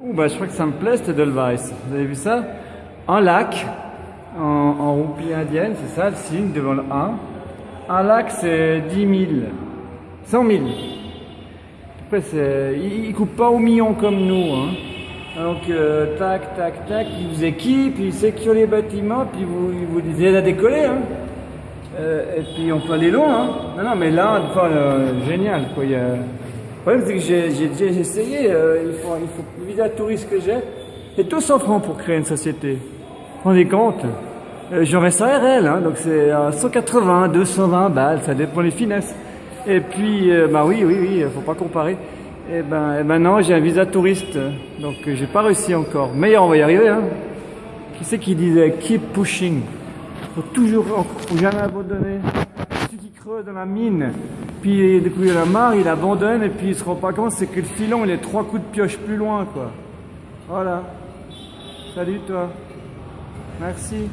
Bah, je crois que ça me plaît, cette Edelweiss. Vous avez vu ça? Un lac, en, en roupie indienne, c'est ça le signe devant le 1. Un lac, c'est 10 000. 100 000. Après, ils, ils coupent pas au million comme nous. Hein. Donc, euh, tac, tac, tac, ils vous équipent, ils sécurent les bâtiments, puis vous, ils vous disent à décoller. Hein. Euh, et puis on peut aller loin. Hein. Non, non, mais là, enfin, euh, génial. Problème, c'est que j'ai, j'ai essayé. euh, il, faut, il faut touriste que j'ai. C'est 200 francs pour créer une société. Vous vous rendez compte? Euh, ça RL, hein, donc c'est à 180, 220 balles, ça dépend des finesses. Et puis, euh, bah oui, oui, oui, faut pas comparer. Et ben, et ben non, j'ai un visa touriste, donc euh, j'ai pas réussi encore. Mais on va y arriver, hein. Qui c'est qui disait keep pushing? Faut toujours, faut jamais abandonner. Celui qui creuse dans la mine, puis du coup il a marre, il abandonne et puis il se rend pas compte, c'est que le filon il est trois coups de pioche plus loin, quoi. Voilà. Salut toi. Merci.